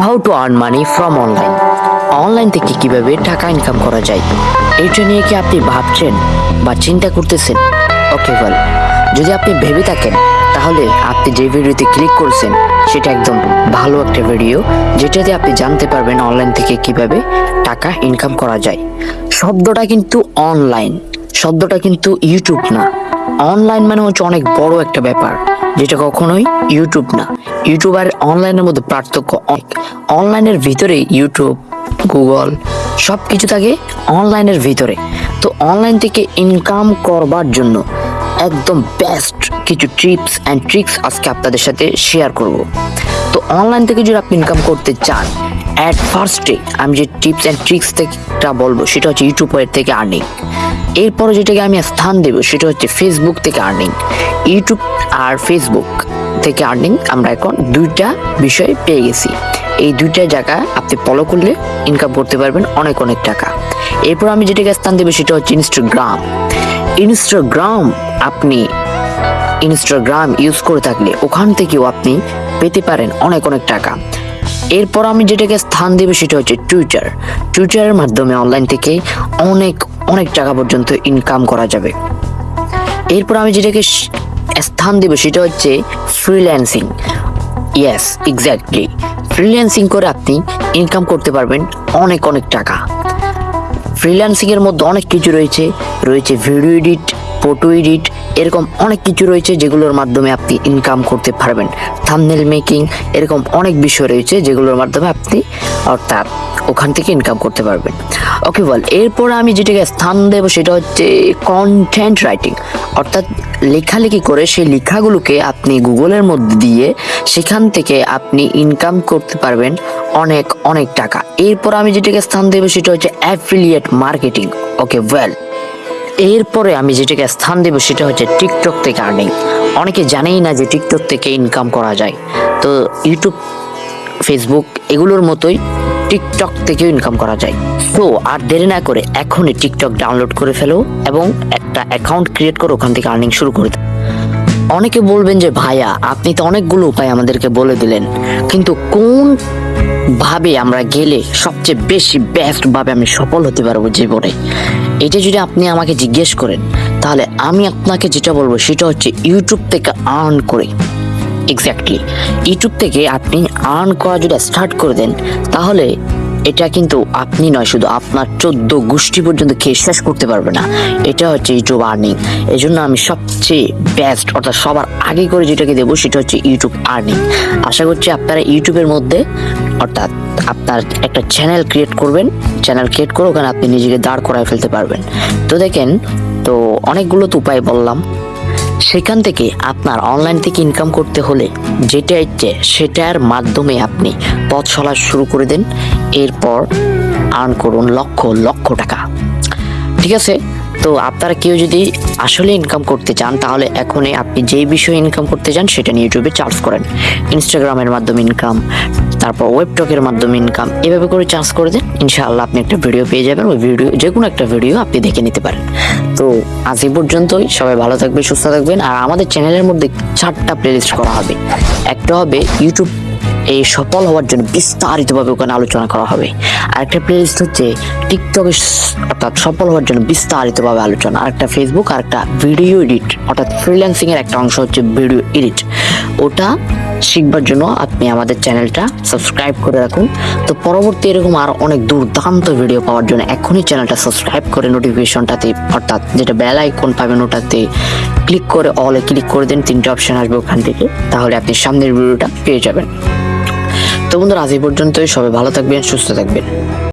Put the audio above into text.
How to earn money from online online থেকে কীভাবে টাকা ইনকাম করা যায়? এটা নিয়ে কি আপনি ভাবছেন বা চিন্তা করতেছেন? ওকে ওয়েল যদি আপনি ভেবে থাকেন, তাহলে আপনি যে ভিডিওতে ক্লিক করছেন, সেটা একদম ভালো একটা ভিডিও যেটাতে আপনি জানতে পারবেন অনলাইন থেকে কীভাবে টাকা ইনকাম করা যায়। শব্দটা কিন্তু অনলাইন শব্দটা কিন্তু ইউটিউব না। অনলাইন মানে হচ্ছে অনেক বড় একটা ব্যাপার। যেটা কখনোই ইউটিউব না। ইউটিউব আর অনলাইনের মধ্যে পার্থক্য অনেক। অনলাইনের ভিতরে ইউটিউব গুগল সব কিছু থাকে অনলাইনের ভিতরে। তো অনলাইন থেকে ইনকাম করবার জন্য একদম বেস্ট কিছু টিপস অ্যান্ড ট্রিক্স আজকে আপনাদের সাথে শেয়ার করব। তো অনলাইন থেকে যদি আপনি ইনকাম করতে চান অ্যাট ফার্স্টে আমি যে টিপস অ্যান্ড ট্রিক্স থেকেটা বলব, সেটা হচ্ছে ইউটিউবের থেকে আর্নিং এরপরে যেটাকে আমি স্থান দেবো, সেটা হচ্ছে ফেসবুক থেকে আর্নিং ইউটিউব আর ফেসবুক থেকে আর্নিং আমরা এখন দুইটা বিষয় পেয়ে গেছি। এই দুইটা জায়গা আপনি ফলো করলে ইনকাম করতে পারবেন অনেক অনেক টাকা। এরপর আমি যেটাকে স্থান দেবো, সেটা হচ্ছে ইনস্টাগ্রাম ইনস্টাগ্রাম আপনি ইনস্টাগ্রাম ইউজ করে থাকলে ওখান থেকেও আপনি পেতে পারেন অনেক অনেক টাকা। এরপর আমি যেটাকে স্থান দেবো সেটা হচ্ছে টুইটার টুইটারের মাধ্যমে অনলাইন থেকে অনেক অনেক টাকা পর্যন্ত ইনকাম করা যাবে। এরপর আমি যেটাকে স্থান দেবো সেটা হচ্ছে ফ্রিল্যান্সিং ইয়েস এক্স্যাক্টলি ফ্রিল্যান্সিং করে আপনি ইনকাম করতে পারবেন অনেক অনেক টাকা। ফ্রিল্যান্সিংয়ের মধ্যে অনেক কিছু রয়েছে। রয়েছে ভিডিও এডিট ফটো এডিট এরকম অনেক কিছু রয়েছে যেগুলোর মাধ্যমে আপনি ইনকাম করতে পারবেন। থামনেল মেকিং এরকম অনেক বিষয় রয়েছে যেগুলোর মাধ্যমে আপনি, অর্থাৎ ওখান থেকে ইনকাম করতে পারবেন। ওকে বল এরপর আমি যেটাকে স্থান দেবো সেটা হচ্ছে কন্টেন্ট রাইটিং অর্থাৎ লেখালেখি করে সেই লেখাগুলোকে আপনি গুগলের মধ্যে দিয়ে সেখান থেকে আপনি ইনকাম করতে পারবেন অনেক অনেক টাকা। এরপর আমি যেটাকে স্থান দেবো সেটা হচ্ছে অ্যাফিলিয়েট মার্কেটিং ওকে ওয়েল এরপরে আমি যেটাকে স্থান দেবো সেটা হচ্ছে টিকটক থেকে আর্নিং অনেকে জানেই না যে টিকটক থেকে ইনকাম করা যায়। তো ইউটিউব ফেসবুক এগুলোর মতোই টিকটক থেকেও ইনকাম করা যায়। সো আর দেরি না করে এখনই টিকটক ডাউনলোড করে ফেলো এবং একটা অ্যাকাউন্ট ক্রিয়েট করে, ওখান থেকে আর্নিং শুরু করে দাও। অনেকে বলবেন যে, ভাইয়া, আপনি তো অনেকগুলো উপায় আমাদেরকে বলে দিলেন। কিন্তু কোন ভাবে আমরা গেলে সবচেয়ে বেশি বেস্ট ভাবে আমি সফল হতে পারব জীবনে? এটা যদি আপনি আমাকে জিজ্ঞেস করেন, তাহলে আমি আপনাকে যেটা বলব, সেটা হচ্ছে ইউটিউব থেকে আর্ন করে। এক্স্যাক্টলি ইউটিউব থেকে আপনি আর্ন করা যদি স্টার্ট করে দেন, তাহলে এটা কিন্তু আপনি নয়, শুধু আপনার চোদ্দ গোষ্ঠী পর্যন্ত খেয়ে শেষ করতে পারবে না। এটা হচ্ছে ইউটিউব আর্নিং। এই জন্য আমি সবচেয়ে বেস্ট অর্থাৎ সবার আগে করে যেটাকে দেবো, সেটা হচ্ছে ইউটিউব আর্নিং। আশা করছি আপনারা ইউটিউবের মধ্যে, অর্থাৎ আপনার একটা চ্যানেল ক্রিয়েট করবেন। চ্যানেল ক্রিয়েট করে ওখানে আপনি নিজেকে দাঁড় করায় ফেলতে পারবেন। তো দেখেন, তো অনেকগুলো তো উপায় বললাম। সেখান থেকে আপনার অনলাইন থেকে ইনকাম করতে হলে যেটা ইচ্ছে সেটার মাধ্যমে আপনি পথ চলা শুরু করে দেন। এরপর আর্ন করুন লক্ষ লক্ষ টাকা। ঠিক আছে? তো আপনারা কেউ যদি আসলে ইনকাম করতে চান, তাহলে এখনই আপনি যেই বিষয়ে ইনকাম করতে চান, সেটা নিয়ে ইউটিউবে চার্জ করেন। ইনস্টাগ্রামের মাধ্যমে ইনকাম তারপর ওয়েবটকের মাধ্যমে ইনকাম এভাবে করে চার্জ করে দেন, ইনশাআল্লাহ আপনি একটা ভিডিও পেয়ে যাবেন, ওই ভিডিও যে কোনো একটা ভিডিও আপনি দেখে নিতে পারেন। তো আজ এই পর্যন্তই, সবাই ভালো থাকবেন, সুস্থ থাকবেন, আর আমাদের চ্যানেলের মধ্যে চারটা প্লেলিস্ট করা হবে। একটা হবে ইউটিউব এই সফল হওয়ার জন্য বিস্তারিতভাবে ওখানে আলোচনা করা হবে। আরেকটা প্লেলিস্ট হচ্ছে টিকটকে অর্থাৎ সফল হওয়ার জন্য বিস্তারিতভাবে আলোচনা। আরেকটা ফেসবুক আর একটা ভিডিও এডিট অর্থাৎ ফ্রিল্যান্সিং এর একটা অংশ হচ্ছে ভিডিও এডিট ওটা শিখবার জন্য আপনি আমাদের চ্যানেলটা সাবস্ক্রাইব করে রাখুন। তো পরবর্তী এরকম আর অনেক দুর্দান্ত ভিডিও পাওয়ার জন্য এখনই চ্যানেলটা সাবস্ক্রাইব করে নোটিফিকেশনটাতে অর্থাৎ যেটা বেল আইকন পাবেন ওটাতে ক্লিক করে অলে ক্লিক করে দিন, তিনটে অপশান আসবে ওখান থেকে। তাহলে আপনি সামনের ভিডিওটা পেয়ে যাবেন। তো বন্ধুরা, আজ এই পর্যন্তই। সবাই ভালো থাকবেন, সুস্থ থাকবেন।